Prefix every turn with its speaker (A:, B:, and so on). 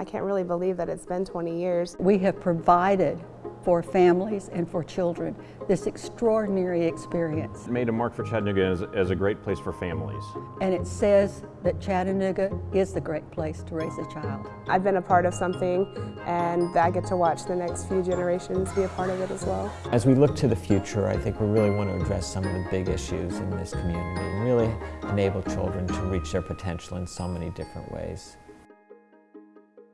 A: I can't really believe that it's been 20 years.
B: We have provided for families and for children this extraordinary experience.
C: It made a mark for Chattanooga as, as a great place for families.
B: And it says that Chattanooga is the great place to raise a child.
A: I've been a part of something and I get to watch the next few generations be a part of it as well.
D: As we look to the future, I think we really want to address some of the big issues in this community and really enable children to reach their potential in so many different ways.